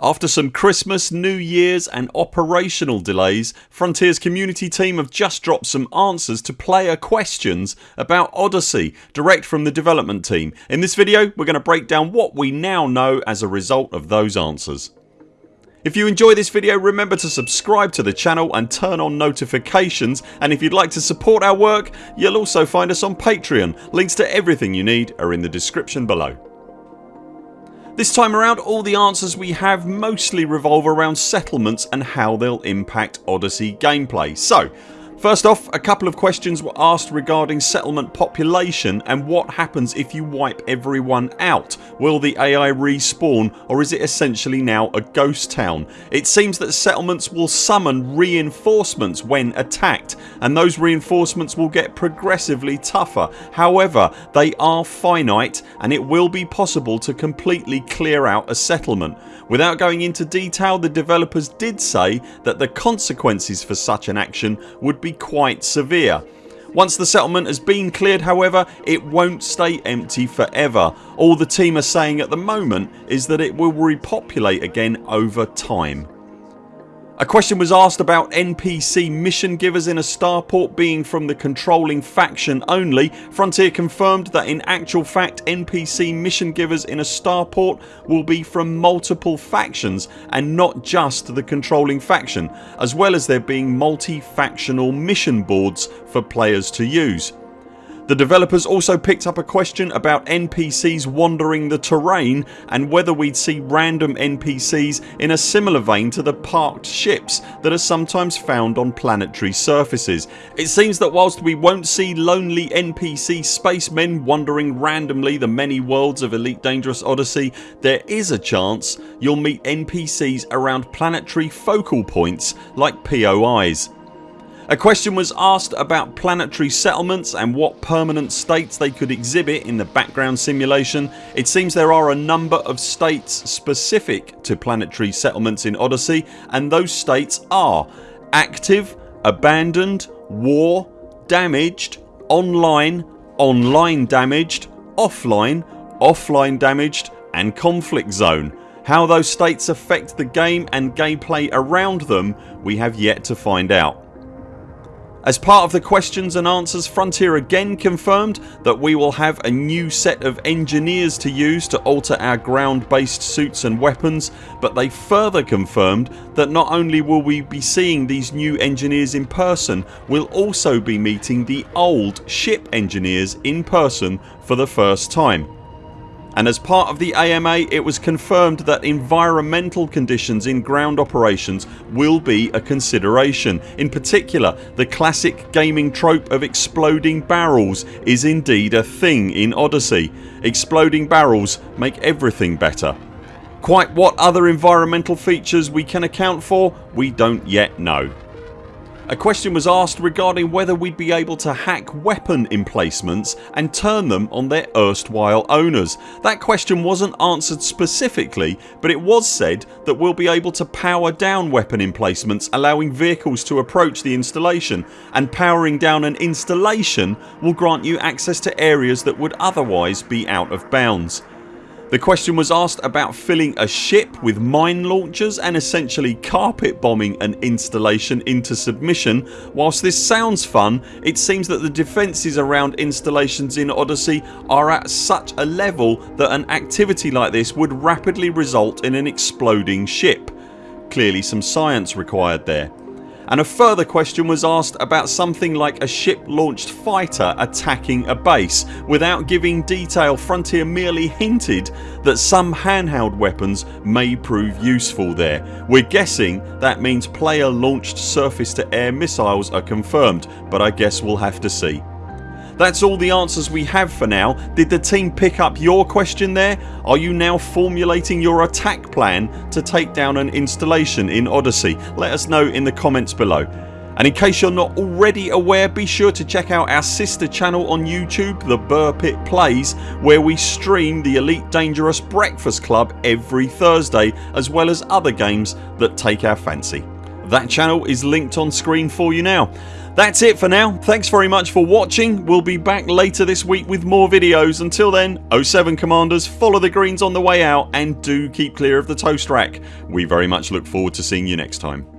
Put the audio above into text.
After some Christmas, New Year's and operational delays Frontiers community team have just dropped some answers to player questions about Odyssey direct from the development team. In this video we're going to break down what we now know as a result of those answers. If you enjoy this video remember to subscribe to the channel and turn on notifications and if you'd like to support our work you'll also find us on Patreon. Links to everything you need are in the description below. This time around all the answers we have mostly revolve around settlements and how they'll impact Odyssey gameplay. So First off a couple of questions were asked regarding settlement population and what happens if you wipe everyone out. Will the AI respawn or is it essentially now a ghost town? It seems that settlements will summon reinforcements when attacked and those reinforcements will get progressively tougher. However they are finite and it will be possible to completely clear out a settlement. Without going into detail the developers did say that the consequences for such an action would be be quite severe. Once the settlement has been cleared however it won't stay empty forever. All the team are saying at the moment is that it will repopulate again over time. A question was asked about NPC mission givers in a starport being from the controlling faction only. Frontier confirmed that in actual fact NPC mission givers in a starport will be from multiple factions and not just the controlling faction as well as there being multi-factional mission boards for players to use. The developers also picked up a question about NPCs wandering the terrain and whether we'd see random NPCs in a similar vein to the parked ships that are sometimes found on planetary surfaces. It seems that whilst we won't see lonely NPC spacemen wandering randomly the many worlds of Elite Dangerous Odyssey there is a chance you'll meet NPCs around planetary focal points like POIs. A question was asked about planetary settlements and what permanent states they could exhibit in the background simulation. It seems there are a number of states specific to planetary settlements in Odyssey and those states are active, abandoned, war, damaged, online, online damaged, offline, offline damaged and conflict zone. How those states affect the game and gameplay around them we have yet to find out. As part of the questions and answers Frontier again confirmed that we will have a new set of engineers to use to alter our ground based suits and weapons but they further confirmed that not only will we be seeing these new engineers in person we'll also be meeting the old ship engineers in person for the first time and as part of the AMA it was confirmed that environmental conditions in ground operations will be a consideration. In particular the classic gaming trope of exploding barrels is indeed a thing in Odyssey. Exploding barrels make everything better. Quite what other environmental features we can account for we don't yet know. A question was asked regarding whether we'd be able to hack weapon emplacements and turn them on their erstwhile owners. That question wasn't answered specifically but it was said that we'll be able to power down weapon emplacements allowing vehicles to approach the installation and powering down an installation will grant you access to areas that would otherwise be out of bounds. The question was asked about filling a ship with mine launchers and essentially carpet bombing an installation into submission. Whilst this sounds fun it seems that the defences around installations in Odyssey are at such a level that an activity like this would rapidly result in an exploding ship. Clearly some science required there and a further question was asked about something like a ship launched fighter attacking a base. Without giving detail Frontier merely hinted that some handheld weapons may prove useful there. We're guessing that means player launched surface to air missiles are confirmed but I guess we'll have to see. That's all the answers we have for now. Did the team pick up your question there? Are you now formulating your attack plan to take down an installation in Odyssey? Let us know in the comments below. And in case you're not already aware be sure to check out our sister channel on YouTube The Buur Pit Plays where we stream the Elite Dangerous Breakfast Club every Thursday as well as other games that take our fancy. That channel is linked on screen for you now. That's it for now. Thanks very much for watching. We'll be back later this week with more videos. Until then 0 7 CMDRs follow the greens on the way out and do keep clear of the toast rack. We very much look forward to seeing you next time.